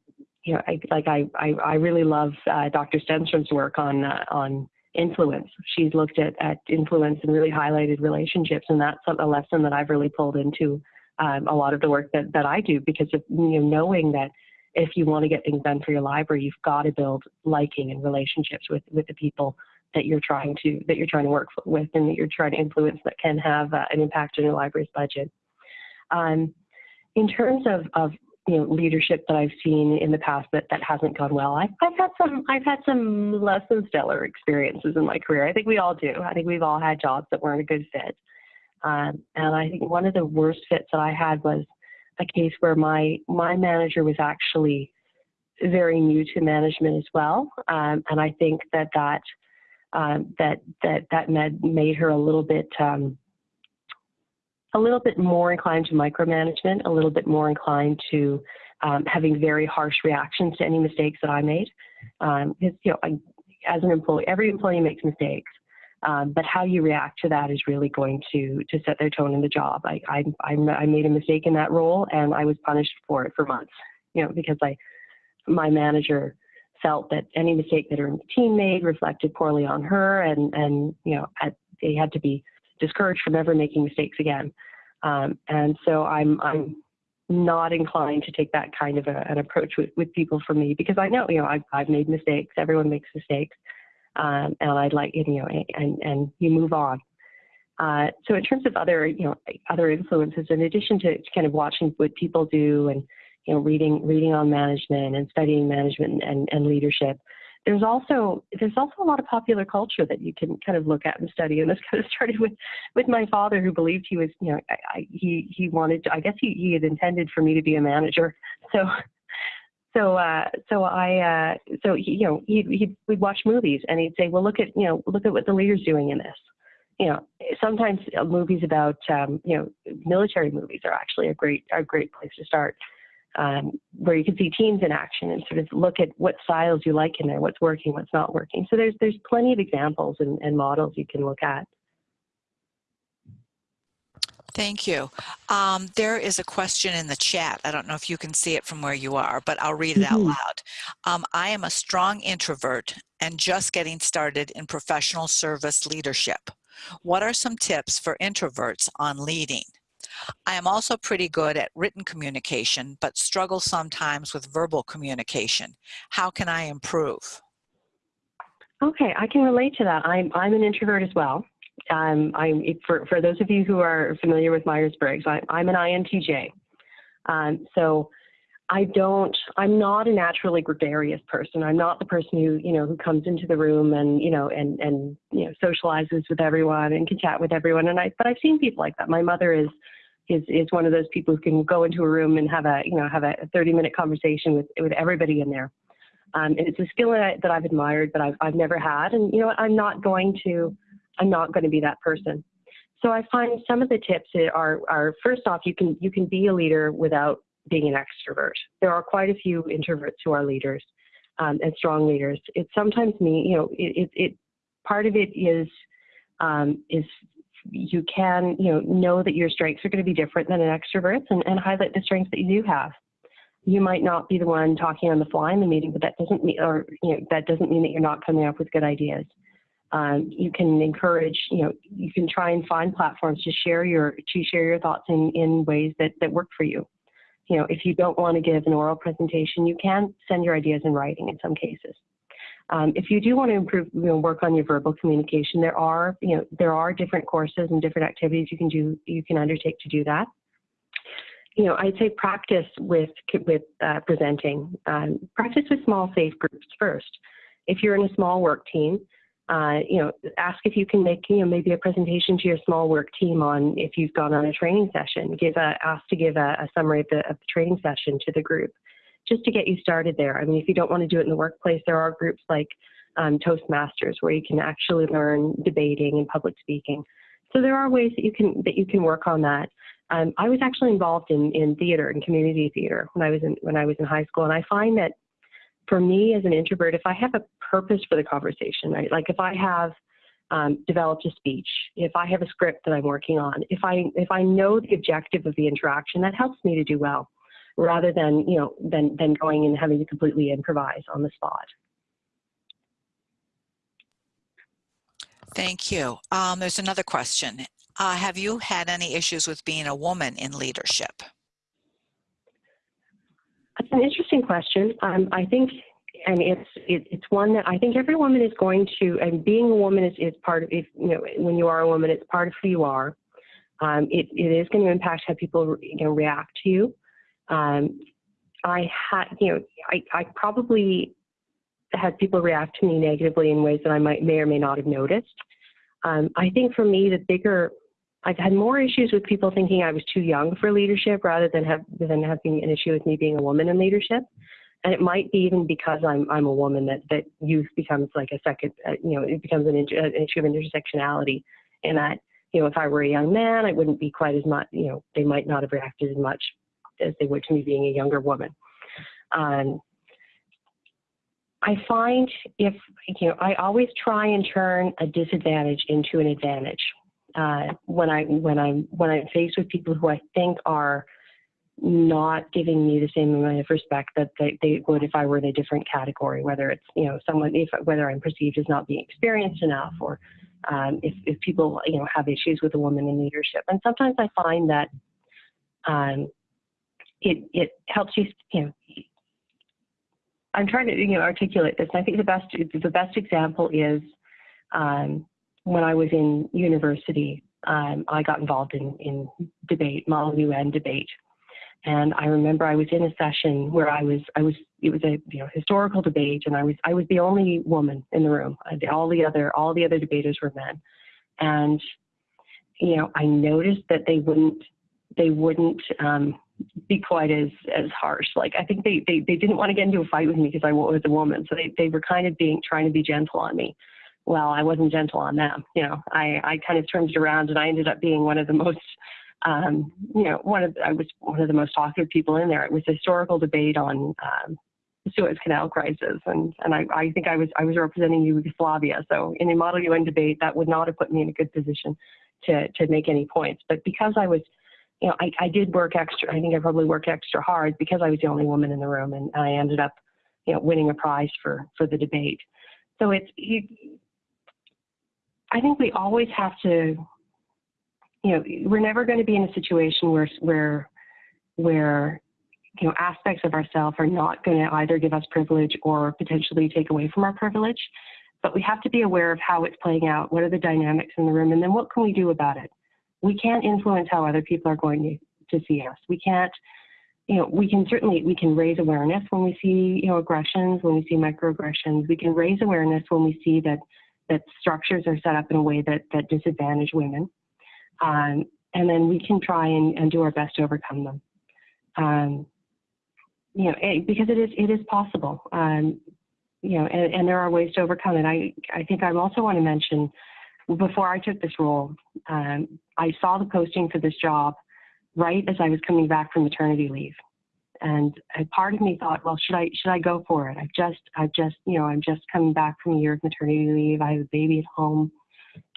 you know, I, like I, I, I really love uh, Dr. Stenstrom's work on uh, on influence. She's looked at, at influence and really highlighted relationships, and that's a lesson that I've really pulled into um, a lot of the work that, that I do because of you know knowing that if you want to get things done for your library, you've got to build liking and relationships with with the people that you're trying to that you're trying to work with and that you're trying to influence that can have uh, an impact on your library's budget. Um, in terms of, of you know leadership that I've seen in the past that that hasn't gone well. I've, I've had some I've had some less than stellar experiences in my career. I think we all do. I think we've all had jobs that weren't a good fit. Um, and I think one of the worst fits that I had was a case where my my manager was actually very new to management as well, um, and I think that that um, that that that made her a little bit um, a little bit more inclined to micromanagement, a little bit more inclined to um, having very harsh reactions to any mistakes that I made. Um, because you know, I, as an employee, every employee makes mistakes, um, but how you react to that is really going to to set their tone in the job. I, I I made a mistake in that role, and I was punished for it for months. You know, because I my manager felt that any mistake that her team made reflected poorly on her, and and you know had, they had to be discouraged from ever making mistakes again. Um, and so I'm I'm not inclined to take that kind of a, an approach with, with people for me because I know you know I've, I've made mistakes. Everyone makes mistakes, um, and I'd like you know and and you move on. Uh, so in terms of other you know other influences, in addition to kind of watching what people do and you know reading reading on management and studying management and, and leadership, there's also there's also a lot of popular culture that you can kind of look at and study. And this (laughs) kind of started with with my father, who believed he was, you know, I, I, he he wanted. To, I guess he he had intended for me to be a manager. (laughs) So so uh, so I uh, so he, you know he he we'd watch movies and he'd say, well, look at you know look at what the leader's doing in this. You know, sometimes uh, movies about um, you know military movies are actually a great a great place to start um, where you can see teams in action and sort of look at what styles you like in there, what's working, what's not working. So there's there's plenty of examples and, and models you can look at. Thank you. Um, there is a question in the chat. I don't know if you can see it from where you are, but I'll read it out Mhm. loud. Um, I am a strong introvert and just getting started in professional service leadership. What are some tips for introverts on leading? I am also pretty good at written communication, but struggle sometimes with verbal communication. How can I improve? Okay, I can relate to that. I'm I'm an introvert as well. Um, I'm for for those of you who are familiar with Myers Briggs, I'm I'm an INTJ. Um, so I don't. I'm not a naturally gregarious person. I'm not the person who you know who comes into the room and you know and and you know socializes with everyone and can chat with everyone. And I but I've seen people like that. My mother is is is one of those people who can go into a room and have a you know have a 30 minute conversation with with everybody in there. Um, and it's a skill that, that I've admired, but I've I've never had. And you know what? I'm not going to I'm not going to be that person. So I find some of the tips are are first off you can you can be a leader without being an extrovert. There are quite a few introverts who are leaders um, and strong leaders. It sometimes mean you know it, it, it part of it is um, is you can, you know, know that your strengths are going to be different than an extrovert's and, and highlight the strengths that you do have. You might not be the one talking on the fly in the meeting, but that doesn't mean, or you know, that doesn't mean that you're not coming up with good ideas. Um, you can encourage, you know, you can try and find platforms to share your to share your thoughts in in ways that that work for you. You know, if you don't want to give an oral presentation, you can send your ideas in writing in some cases. Um, if you do want to improve, you know, work on your verbal communication, there are, you know, there are different courses and different activities you can do, you can undertake to do that. You know, I'd say practice with with uh, presenting. Um, practice with small, safe groups first. If you're in a small work team, uh, you know, ask if you can make, you know, maybe a presentation to your small work team on if you've gone on a training session. Give a ask to give a, a summary of the, of the training session to the group just to get you started there. I mean, if you don't want to do it in the workplace, there are groups like um, Toastmasters where you can actually learn debating and public speaking. So there are ways that you can that you can work on that. Um, I was actually involved in, in theater and community theater when I was in when I was in high school, and I find that for me as an introvert, if I have a purpose for the conversation, right, like if I have um, developed a speech, if I have a script that I'm working on, if I if I know the objective of the interaction, that helps me to do well rather than you know than than going and having to completely improvise on the spot. Thank you. Um, there's another question. Uh, have you had any issues with being a woman in leadership? That's an interesting question. Um, I think, and it's it, it's one that I think every woman is going to, and being a woman is, is part of, if, you know, when you are a woman, it's part of who you are. Um, it, it is going to impact how people you know, react to you. Um, I had, you know, I, I probably had people react to me negatively in ways that I might may or may not have noticed. Um, I think for me, the bigger, I've had more issues with people thinking I was too young for leadership rather than have than having an issue with me being a woman in leadership. And it might be even because I'm I'm a woman that that youth becomes like a second, uh, you know, it becomes an, an issue of intersectionality. In that, you know, if I were a young man, I wouldn't be quite as much, you know, they might not have reacted as much as they would to me being a younger woman. Um, I find if, you know, I always try and turn a disadvantage into an advantage. Uh, when I when I'm when I'm faced with people who I think are not giving me the same amount of respect that they, they would if I were in a different category, whether it's you know someone if whether I'm perceived as not being experienced enough or um, if, if people you know have issues with a woman in leadership. And sometimes I find that um, it it helps you you know I'm trying to you know articulate this. I think the best the best example is um, when I was in university. Um, I got involved in in debate, Model UN debate, and I remember I was in a session where I was I was it was a you know historical debate, and I was I was the only woman in the room. All the other all the other debaters were men, and you know I noticed that they wouldn't they wouldn't um, be quite as as harsh. Like I think they they, they didn't want to get into a fight with me because I was a woman, so they they were kind of being trying to be gentle on me. Well, I wasn't gentle on them. You know, I I kind of turned it around, and I ended up being one of the most um, you know, one of I was one of the most talkative people in there. It was a historical debate on um, the Suez Canal crisis, and and I, I think I was I was representing Yugoslavia. So in a Model UN debate, that would not have put me in a good position to to make any points. But because I was you know, I, I did work extra. I think I probably worked extra hard because I was the only woman in the room, and I ended up, you know, winning a prize for for the debate. So it's you. I think we always have to, you know, we're never going to be in a situation where where where you know aspects of ourselves are not going to either give us privilege or potentially take away from our privilege. But we have to be aware of how it's playing out. What are the dynamics in the room, and then what can we do about it? We can't influence how other people are going to, to see us. We can't, you know, we can certainly, we can raise awareness when we see, you know, aggressions, when we see microaggressions. We can raise awareness when we see that, that structures are set up in a way that, that disadvantage women. Um, and then we can try and, and do our best to overcome them. Um, you know, it, because it is, it is possible. Um, you know, and, and there are ways to overcome it. I, I think I also want to mention before I took this role, um, I saw the posting for this job right as I was coming back from maternity leave. And a part of me thought, well, should I should I go for it? I've just I've just you know I'm just coming back from a year of maternity leave. I have a baby at home.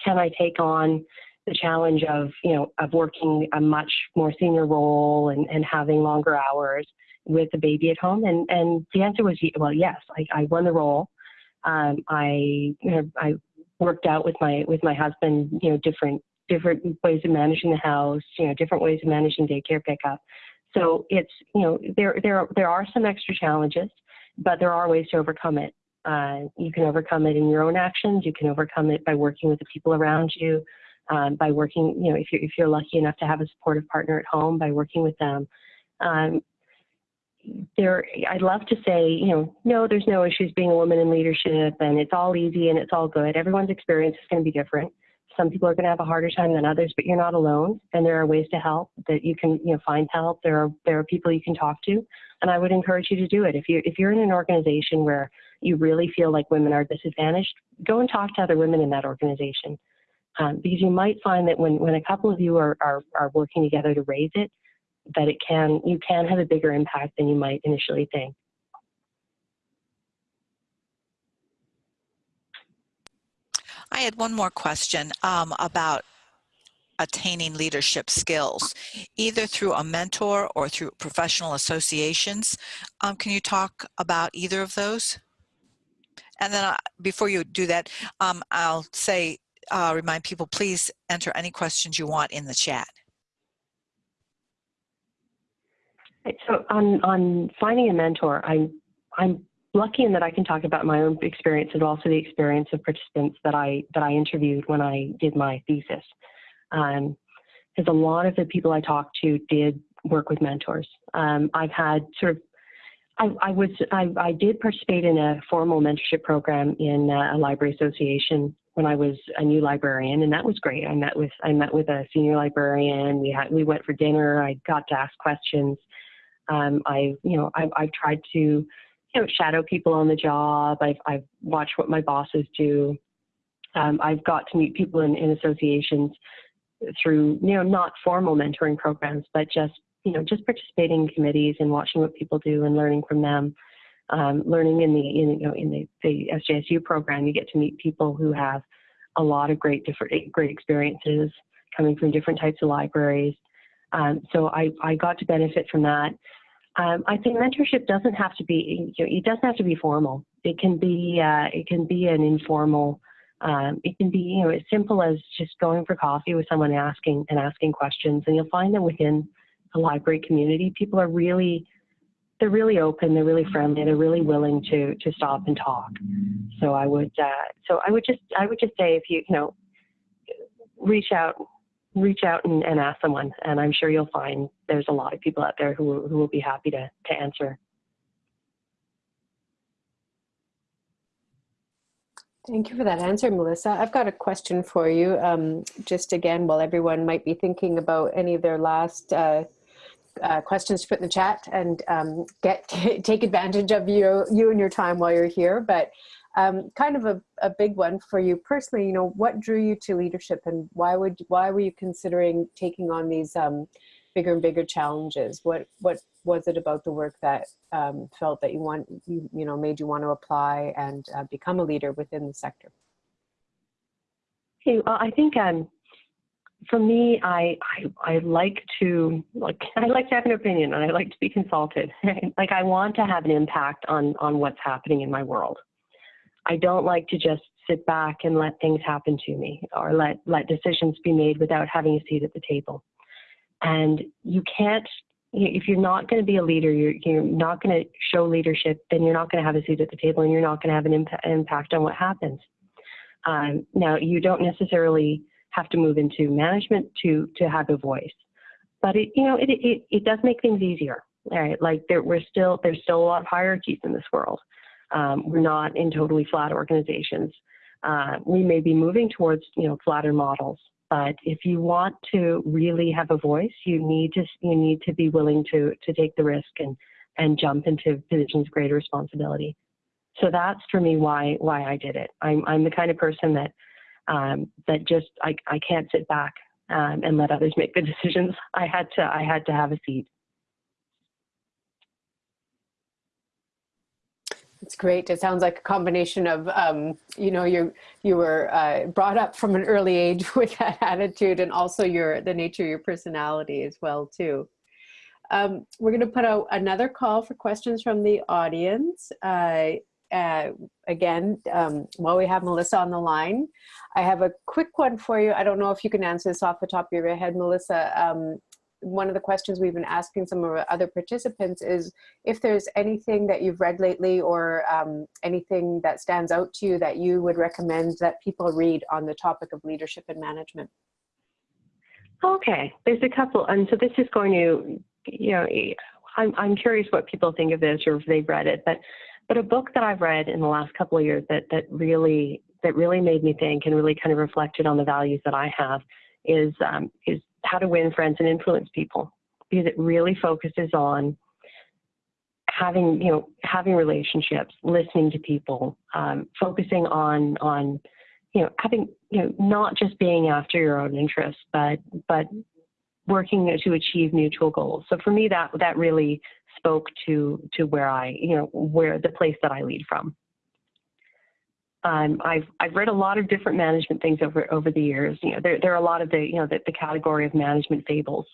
Can I take on the challenge of you know of working a much more senior role and, and having longer hours with a baby at home? And and the answer was well, yes. I, I won the role. Um, I you know I worked out with my with my husband, you know, different different ways of managing the house, you know, different ways of managing daycare pickup. So it's you know there there there are some extra challenges, but there are ways to overcome it. Uh, you can overcome it in your own actions. You can overcome it by working with the people around you, um, by working you know if you're if you're lucky enough to have a supportive partner at home, by working with them. Um, there I'd love to say, you know, no, there's no issues being a woman in leadership and it's all easy and it's all good. Everyone's experience is going to be different. Some people are going to have a harder time than others, but you're not alone and there are ways to help that you can, you know, find help. There are there are people you can talk to and I would encourage you to do it. If you if you're in an organization where you really feel like women are disadvantaged, go and talk to other women in that organization. Um, because you might find that when, when a couple of you are, are, are working together to raise it, that it can you can have a bigger impact than you might initially think. I had one more question um, about attaining leadership skills, either through a mentor or through professional associations. Um, can you talk about either of those? And then uh, before you do that, um, I'll say, uh, remind people, please enter any questions you want in the chat. So on on finding a mentor, I'm I'm lucky in that I can talk about my own experience and also the experience of participants that I that I interviewed when I did my thesis. Um, because a lot of the people I talked to did work with mentors. Um, I've had sort of I, I was I, I did participate in a formal mentorship program in a library association when I was a new librarian, and that was great. I met with I met with a senior librarian. We had we went for dinner. I got to ask questions. Um, I you know I, I've tried to you know shadow people on the job. I've I've watched what my bosses do. Um, I've got to meet people in, in associations through you know not formal mentoring programs, but just you know, just participating in committees and watching what people do and learning from them. Um, learning in the in, you know in the, the SJSU program, you get to meet people who have a lot of great different great experiences coming from different types of libraries. Um, so I, I got to benefit from that. Um, I think mentorship doesn't have to be you know, it doesn't have to be formal. It can be uh, it can be an informal. Um, it can be you know as simple as just going for coffee with someone asking and asking questions, and you'll find that within the library community. People are really, they're really open, they're really friendly, they're really willing to to stop and talk. So I would, uh, so I would just, I would just say if you, you know, reach out, reach out and, and ask someone, and I'm sure you'll find there's a lot of people out there who who will be happy to to answer. Thank you for that answer, Melissa. I've got a question for you. Um, just again, while everyone might be thinking about any of their last uh, uh, questions to put in the chat and um, get (laughs) take advantage of you you and your time while you're here. But um, kind of a, a big one for you personally. You know, what drew you to leadership, and why would why were you considering taking on these um, bigger and bigger challenges? What what was it about the work that um, felt that you want you you know made you want to apply and uh, become a leader within the sector? Hey, well, I think um, for me, I, I I like to like (laughs) I like to have an opinion and I like to be consulted. (laughs) like I want to have an impact on on what's happening in my world. I don't like to just sit back and let things happen to me or let let decisions be made without having a seat at the table. And you can't if you're not going to be a leader, you're you're not going to show leadership, then you're not going to have a seat at the table and you're not going to have an imp- impact on what happens. Um, now, you don't necessarily have to move into management to to have a voice. But it you know it it, it does make things easier. Right? Like there we're still there's still a lot of hierarchies in this world. Um, we're not in totally flat organizations. Uh, we may be moving towards you know flatter models, but if you want to really have a voice, you need to you need to be willing to to take the risk and and jump into positions of greater responsibility. So that's for me why why I did it. I'm I'm the kind of person that um, that just I, I can't sit back um, and let others make the (laughs) decisions. I had to I had to have a seat. It's great. It sounds like a combination of, um, you know, you you were uh, brought up from an early age (laughs) with that attitude, and also your the nature of your personality as well too. Um, we're going to put out another call for questions from the audience. Uh, uh, again, um, while we have Melissa on the line, I have a quick one for you. I don't know if you can answer this off the top of your head, Melissa. Um, one of the questions we've been asking some of our other participants is if there's anything that you've read lately or um, anything that stands out to you that you would recommend that people read on the topic of leadership and management. Okay, there's a couple, and so this is going to, you know, I'm, I'm curious what people think of this or if they've read it, but but a book that I've read in the last couple of years that that really that really made me think and really kind of reflected on the values that I have is um, is How to Win Friends and Influence People because it really focuses on having you know having relationships, listening to people, um, focusing on on you know having you know not just being after your own interests, but but working to achieve mutual goals. So for me, that that really spoke to to where I, you know, where the place that I lead from. Um, I've I've read a lot of different management things over over the years. You know, there there are a lot of the you know the, the category of management fables.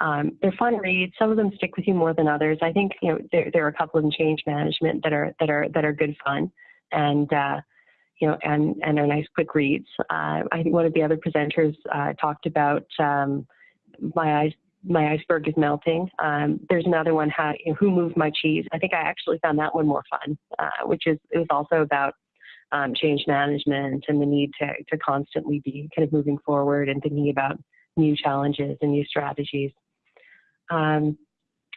Um, they're fun reads. Some of them stick with you more than others. I think you know there there are a couple in change management that are that are that are good fun, and uh, you know and and are nice quick reads. Uh, I think one of the other presenters uh, talked about um, my eyes my iceberg is melting. Um, there's another one, how, you know, who moved my cheese? I think I actually found that one more fun, uh, which is it was also about um, change management and the need to to constantly be kind of moving forward and thinking about new challenges and new strategies. Um,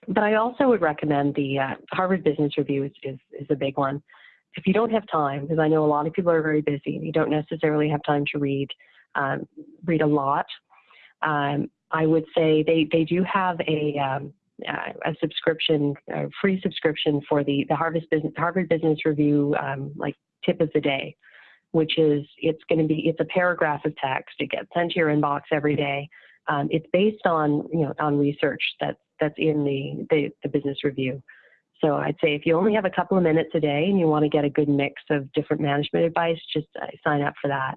but I also would recommend the uh, Harvard Business Review is, is, is a big one. If you don't have time, because I know a lot of people are very busy you don't necessarily have time to read um, read a lot, um, I would say they, they do have a um, uh, a subscription, a free subscription for the the Harvard Business Harvard Business Review um, like tip of the day, which is it's going to be it's a paragraph of text. It gets sent to your inbox every day. Um, it's based on you know on research that that's in the, the the business review. So I'd say if you only have a couple of minutes a day and you want to get a good mix of different management advice, just uh, sign up for that.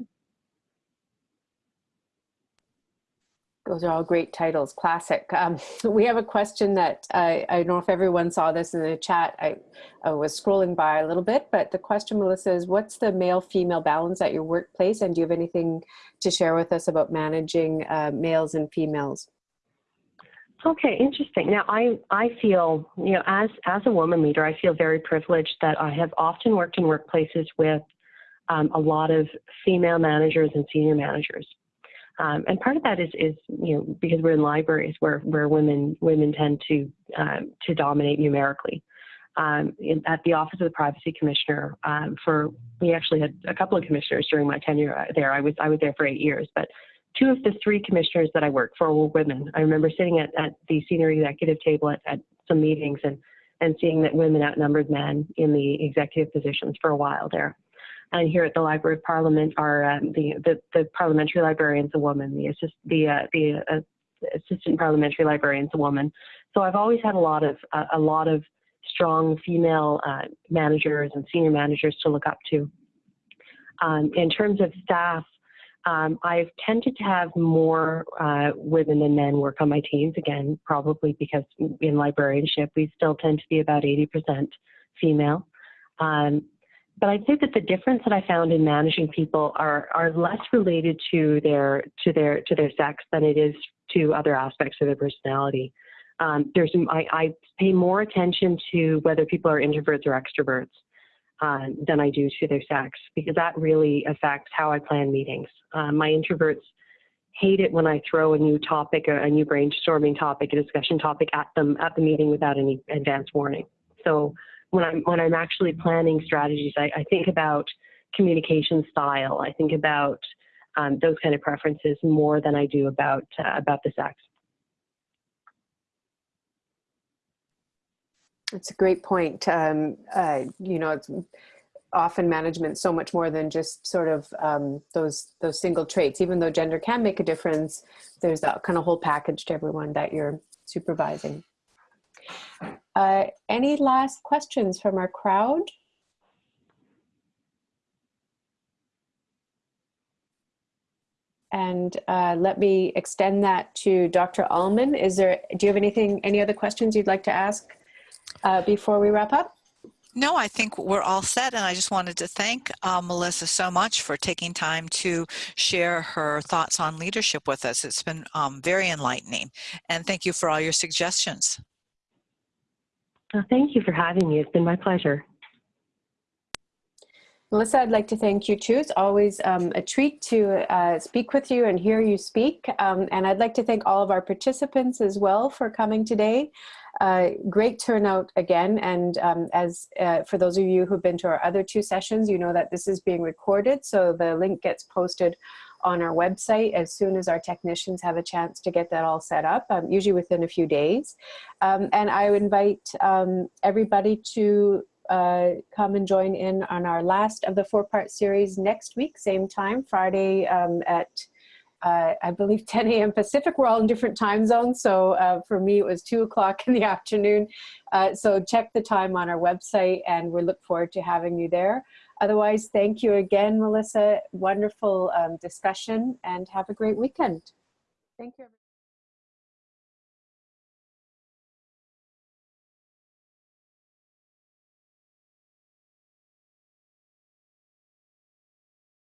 Those are all great titles, classic. Um, (laughs) we have a question that I, I don't know if everyone saw this in the chat. I, I, was scrolling by a little bit, but the question, Melissa, is what's the male-female balance at your workplace? And do you have anything to share with us about managing uh, males and females? Okay, interesting. Now, I, I feel, you know, as, as a woman leader, I feel very privileged that I have often worked in workplaces with um, a lot of female managers and senior managers. Um, and part of that is, is, you know, because we're in libraries where, where women, women tend to, um, to dominate numerically. Um, in, at the Office of the Privacy Commissioner, um, for we actually had a couple of commissioners during my tenure there. I was I was there for eight years, but two of the three commissioners that I worked for were women. I remember sitting at, at the senior executive table at, at some meetings and and seeing that women outnumbered men in the executive positions for a while there. And here at the Library of Parliament are um, the, the, the parliamentary librarian's a woman, the assist, the uh, the uh, assistant parliamentary librarian's a woman. So I've always had a lot of uh, a lot of strong female uh, managers and senior managers to look up to. Um, in terms of staff, um, I've tended to have more uh, women than men work on my teams. Again, probably because in librarianship we still tend to be about 80% female. Um, but I'd say that the difference that I found in managing people are are less related to their to their to their sex than it is to other aspects of their personality. Um, there's I, I, pay more attention to whether people are introverts or extroverts uh, than I do to their sex because that really affects how I plan meetings. Uh, my introverts hate it when I throw a new topic, a, a new brainstorming topic, a discussion topic at them at the meeting without any advance warning. So when I'm when I'm actually planning strategies, I, I think about communication style. I think about um, those kind of preferences more than I do about uh, about the sex. That's a great point. Um, uh, you know, it's often management so much more than just sort of um, those those single traits. Even though gender can make a difference, there's that kind of whole package to everyone that you're supervising. Uh, any last questions from our crowd? And uh, let me extend that to Dr. Alman. Is there, do you have anything, any other questions you'd like to ask uh, before we wrap up? No, I think we're all set. And I just wanted to thank uh, Melissa so much for taking time to share her thoughts on leadership with us. It's been um, very enlightening. And thank you for all your suggestions. Oh, thank you for having me. It's been my pleasure. Melissa, I'd like to thank you too. It's always um, a treat to uh, speak with you and hear you speak. Um, and I'd like to thank all of our participants as well for coming today. Uh, great turnout again. And um, as uh, for those of you who've been to our other two sessions, you know that this is being recorded. So the link gets posted on our website as soon as our technicians have a chance to get that all set up, um, usually within a few days. Um, and I would invite um, everybody to uh, come and join in on our last of the four-part series next week, same time, Friday um, at uh, I believe (laughs) 10 a.m. Pacific. We're all in different time zones. So uh, for me, it was 2 o'clock (laughs) in the afternoon. Uh, so check the time on our website and we look forward to having you there. Otherwise, thank you again, Melissa. Wonderful um, discussion and have a great weekend. Thank you.